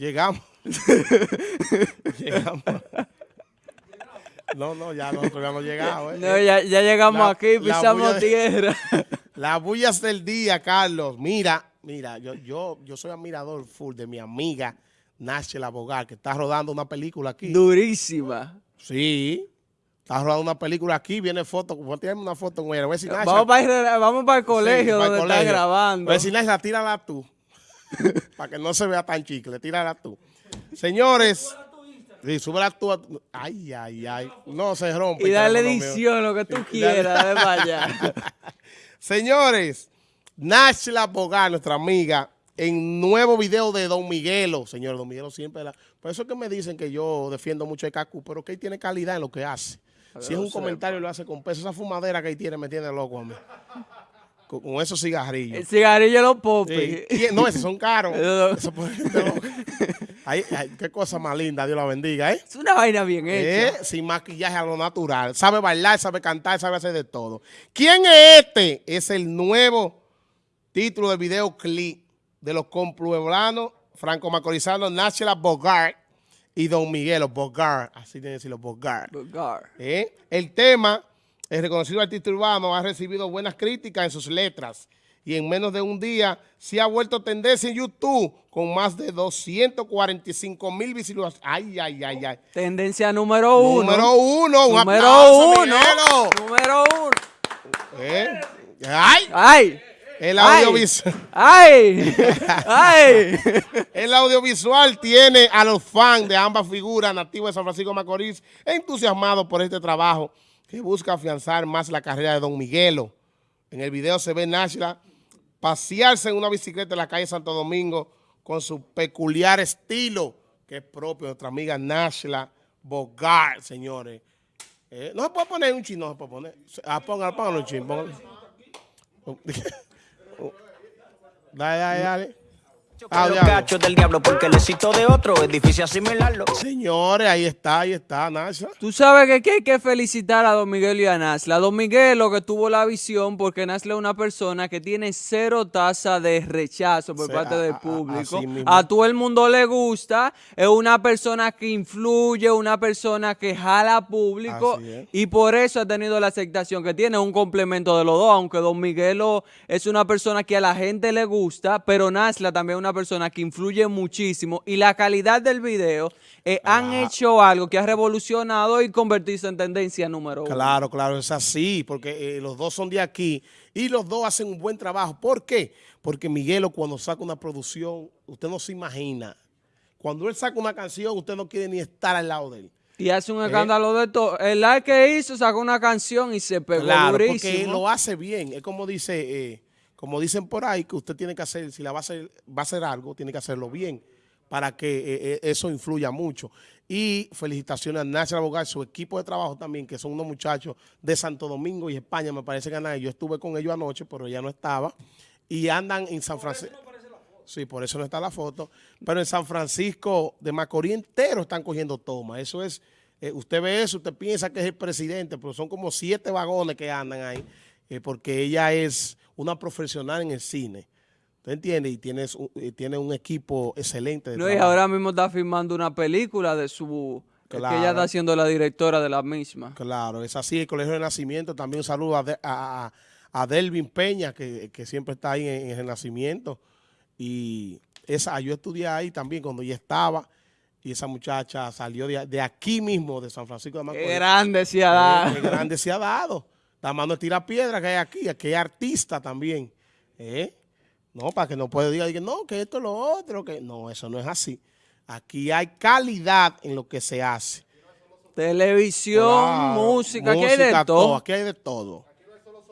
Llegamos. llegamos. No, no, ya nosotros ya hemos llegado. ¿eh? No, ya, ya llegamos La- aquí, la pisamos bulla de- tierra. Las bullas del día, Carlos. Mira, mira, yo, yo, yo soy admirador full de mi amiga Nachel Abogar, que está rodando una película aquí. Durísima. Sí. Está rodando una película aquí, viene foto. Tírame una foto con ella. Voy a decir, Nachel, Vamos para, el, vamos para el colegio Sí, el donde está grabando. Voy a decir, Nachel, tírala tú. para que no se vea tan chicle, tírala tú. Señores. Sí, súbela tú. a- Ay, ay, ay. No se rompe. y mío. edición, lo que tú quieras, de para allá. Señores, Nachla Bogar, nuestra amiga, en nuevo video de Don Miguelo. Señor, Don Miguelo siempre la... Por eso es que me dicen que yo defiendo mucho el Cacu, pero que él tiene calidad en lo que hace. Si es un comentario, lo hace con peso. Esa fumadera que él tiene me tiene loco a mí. Con, esos cigarrillos. El cigarrillo de los Sí. popis. ¿Quién? No, esos son caros. Eso. Ay, ay, qué cosa más linda, Dios la bendiga, ¿eh? Es una vaina bien Eh, hecha. sin maquillaje a lo natural. Sabe bailar, sabe cantar, sabe hacer de todo. ¿Quién es este? Es el nuevo título del videoclip de los compueblanos franco-macorizanos Nachela Bogart y Don Miguelo Bogart. Así tienen que decirlo, Bogart. Bogar. ¿Eh? El tema, el reconocido artista urbano, ha recibido buenas críticas en sus letras y en menos de un día se ha vuelto tendencia en YouTube con más de 245 mil visualizaciones. Ay, ay, ay, ay. Tendencia número uno. Número uno, un Número aplauso, uno. Miguelo. Número uno. ¿Eh? ¡Ay! ¡Ay! El audiovisual, ¡Ay! ¡Ay! el audiovisual tiene a los fans de ambas figuras nativas de San Francisco Macorís entusiasmados por este trabajo que busca afianzar más la carrera de Don Miguelo. En el video se ve Nashla pasearse en una bicicleta en la calle Santo Domingo con su peculiar estilo que es propio de nuestra amiga Nashla Bogart, señores. Eh, no se puede poner un chino, no se puede poner. Ah, póngalo, un chin, póngalo. Dale, dale, dale. Ah, los cachos del diablo porque el éxito de otro es difícil asimilarlo. Señores, ahí está, ahí está, Nashla. Tú sabes que, que hay que felicitar a Don Miguel y a Nasla. Don Miguel lo que tuvo la visión porque Nasla es una persona que tiene cero tasa de rechazo por parte a- del a- a- público. A todo el mundo le gusta. Es una persona que influye, una persona que jala público y por eso ha tenido la aceptación que tiene. Un complemento de los dos, aunque Don Miguelo es una persona que a la gente le gusta, pero Nasla también es una persona que influye muchísimo y la calidad del video eh, han hecho algo que ha revolucionado y convertirse en tendencia número uno. Claro, claro, es así, porque eh, los dos son de aquí y los dos hacen un buen trabajo. ¿Por qué? Porque Miguelo cuando saca una producción, usted no se imagina. Cuando él saca una canción, usted no quiere ni estar al lado de él. Y hace un escándalo de todo. El like que hizo sacó una canción y se pegó Claro, porque durísimo. lo hace bien. Es como dice, eh, como dicen por ahí, que usted tiene que hacer, si la va a hacer, va a hacer algo, tiene que hacerlo bien para que eh, eh, eso influya mucho. Y felicitaciones a National Bogart, su equipo de trabajo también, que son unos muchachos de Santo Domingo y España, me parece que. Yo estuve con ellos anoche, pero ya no estaba. Y andan en San Francisco. Sí, por eso no está la foto. Pero en San Francisco de Macorís entero están cogiendo toma. Eso es, eh, usted ve eso, usted piensa que es el presidente, pero son como siete vagones que andan ahí, eh, porque ella es una profesional en el cine. ¿Usted entiende? Y tiene, su- eh, tiene un equipo excelente. De No, y ahora mismo está filmando una película de su... Que ella está siendo la directora de la misma. Claro, es así. El Colegio de Nacimiento, también un saludo a, De- a, a- Delvin Peña, que, que siempre está ahí en, en el Nacimiento. Y esa, yo estudié ahí también cuando ella estaba. Y esa muchacha salió de, de aquí mismo, de San Francisco de Macorís. Qué grande se ha dado. Qué grande se ha dado. La mano tira piedra que hay aquí, aquí hay artista también. ¿Eh? No, para que no pueda decir no, que esto es lo otro, que no, eso no es así. Aquí hay calidad en lo que se hace. Televisión, música, que hay de música, todo. Aquí hay de todo.